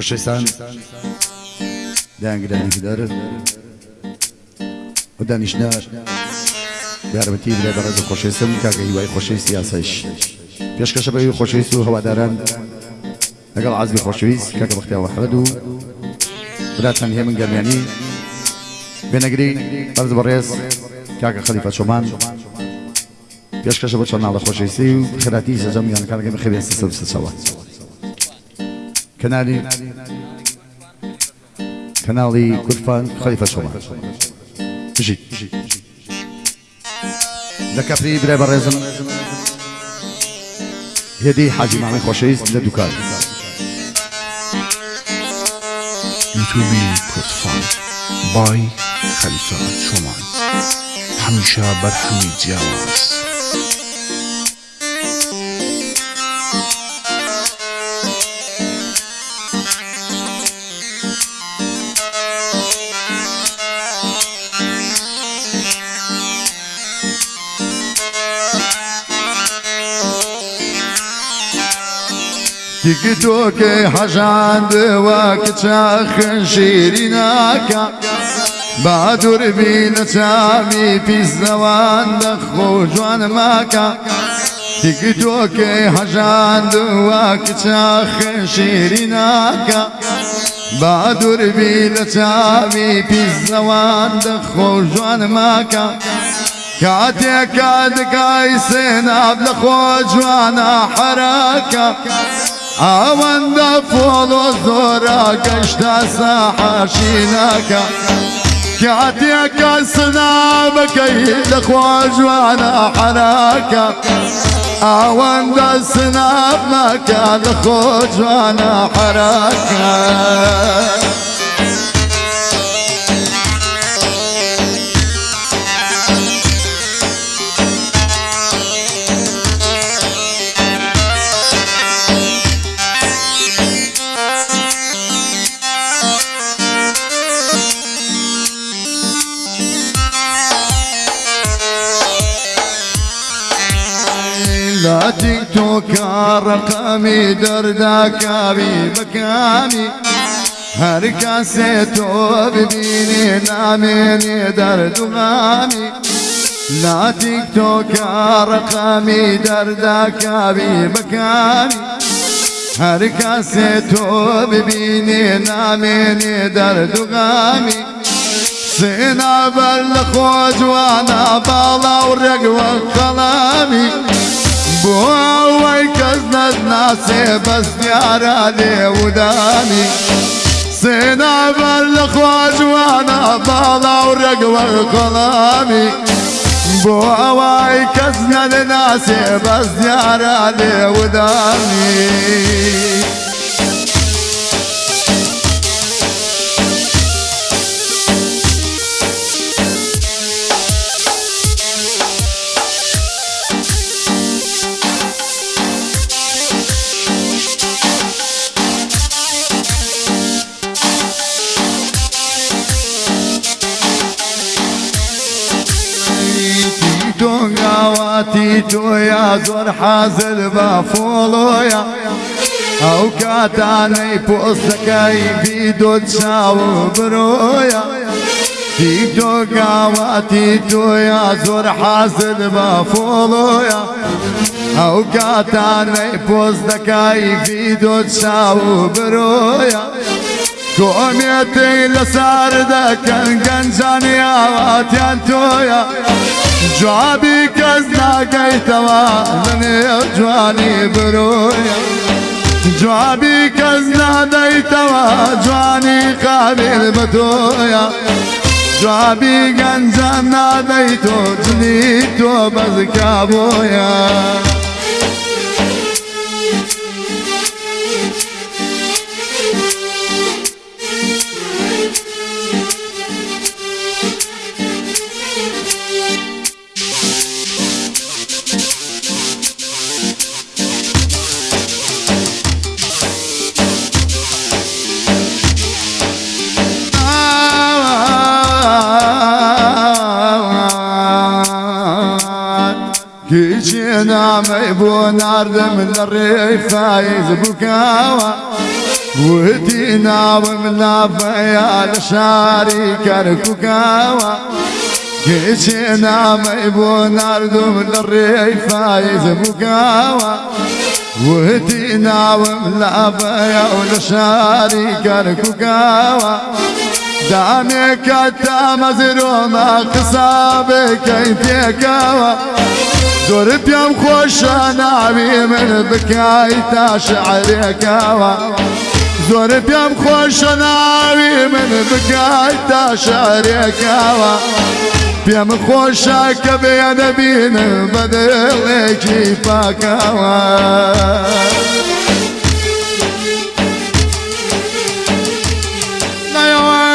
خوشەویستان دایانگرانی دەر و دانیشتە یارمەتی برێ بەڕێز و خۆشەویستم کاکە هیوای خۆشەویستی یاسایش پێشکەشە بەوی خۆشەویست و هەواداران لەگەڵ عزبی خۆشەویست کاکە بەختیاوە حەمەد و براتان هێمن گەرمیانی. بێنەگری بەرز بەڕێز کاکە خەلیفە چۆمان. پێشکەشە بۆ چۆن ناڵە خۆشەویستی و خراتی سەجەم یانەکانەکەم خێبێن سەسە کەنالی کەناڵی کورفان خەلیفە چۆمان بژیت لە کەپری برای بەڕێزم هێدی حاجی مامی خۆشەویست لە دوکان یوتیوبی کورتفان بای خەلیفە چۆمان هەمیشە تیکی تۆکە حەژاندەوە کچا خنشێری ناکە با دووربی نەچامی پیسەوان دەخۆ جوانە ماکە تیکی تۆکە حەژاندەوە کچا خنشێری ناکە با دووربی نەچامی پیسەوان دەخۆ جوانە ماکە کاتێکا دکای سێناب لە خۆ جوانە حەراکە. حراکە ئەوەندە فۆڵ و زۆرە گەشتە سەحەشینەکە کاتێکە سنابەکەی لەخوا جوانە حراکە ئەوەندە سناب مەکە لەخۆ جوانە لا تيك توكا رقمي دردا كابي بكامي هر کسی تو ببینی نامینی درد و غامی لا تیک تو که رقمی درد کبی بکانی هر کسی تو ببینی نامینی درد و غامی سینا وأنا بالا و رگ خلامی بۆ ئەوەی کەس نەناسێ بەس دیارە لێودانی سێنابەر لە خواجوانە باڵا و ڕێگوە کۆڵامی بۆ ئەوەی کەس نەناسێ بەس دیارە لێودانی دۆنگاواتی تۆیا زۆر حازل بە فۆڵۆیە ئەو کاتانەی پۆستەکەی بیدۆ چاو برۆیە. دیدۆگاواتی تۆیا زۆر حازل بە فۆڵۆیە ئەو کاتانەی پۆستەکەی بیدۆ چاو برۆیە. کۆمێتی لەسەر دەکەن گەنجانی ئاواتیان تۆیە. جوابی کەس ناگەیتەوە لەنێو جوانی برۆیە جوابی کەس نادەیتەوە جوانی قابل بە تۆیە جوابی گەنجان نادەیت تۆ جنی تۆ بەزکا بۆیە هیچی نامی بۆ نردم لە ڕێی فایز بکاوە وتی ناوم نافەیا لە شاری کەرککاوە هیچی نامی بۆ نردم لە ڕێی فایز بکاوە وتی ناوم لافەیا و لە شاری کەرککاوە دامێکە تا مەزیرۆمە قسابەکەی تێکاوە زور بيام خوش ناوي من بكاي تا شعركاوا زور بيام خوش ناوي من بكاي تا شعركاوا بيام خوش كبين بين بدل كيفاكاوا يا